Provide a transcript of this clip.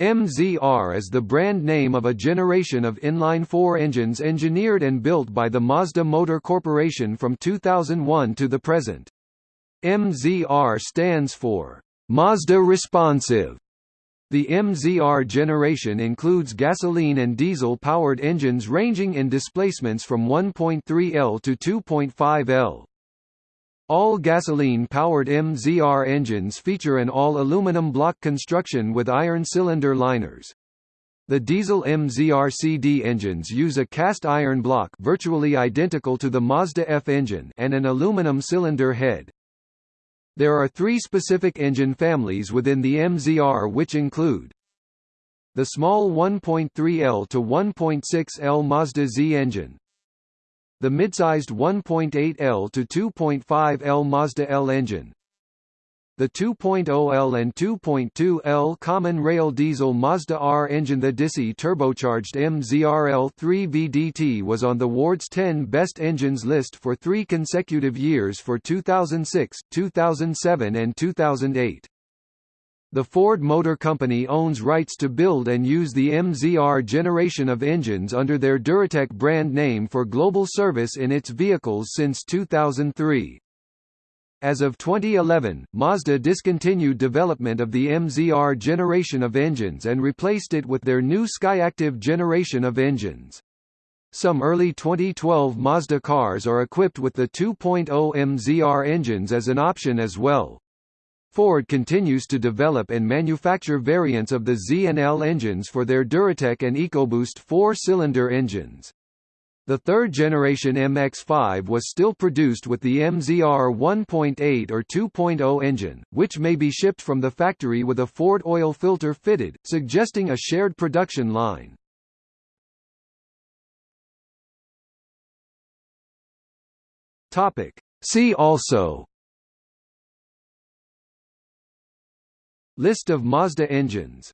MZR is the brand name of a generation of inline-four engines engineered and built by the Mazda Motor Corporation from 2001 to the present. MZR stands for Mazda Responsive. The MZR generation includes gasoline and diesel-powered engines ranging in displacements from 1.3 L to 2.5 L. All gasoline-powered MZR engines feature an all-aluminum block construction with iron cylinder liners. The diesel MZR-CD engines use a cast iron block virtually identical to the Mazda F engine and an aluminum cylinder head. There are three specific engine families within the MZR which include the small 1.3L to 1.6L Mazda Z engine, the mid-sized 1.8L to 2.5L Mazda L engine, the 2.0L and 2.2L common rail diesel Mazda R engine The DISI turbocharged MZRL 3 VDT was on the Ward's 10 best engines list for three consecutive years for 2006, 2007 and 2008. The Ford Motor Company owns rights to build and use the MZR generation of engines under their Duratec brand name for global service in its vehicles since 2003. As of 2011, Mazda discontinued development of the MZR generation of engines and replaced it with their new Skyactiv generation of engines. Some early 2012 Mazda cars are equipped with the 2.0 MZR engines as an option as well. Ford continues to develop and manufacture variants of the Z and L engines for their Duratec and EcoBoost four-cylinder engines. The third-generation MX-5 was still produced with the MZR 1.8 or 2.0 engine, which may be shipped from the factory with a Ford oil filter fitted, suggesting a shared production line. See also List of Mazda engines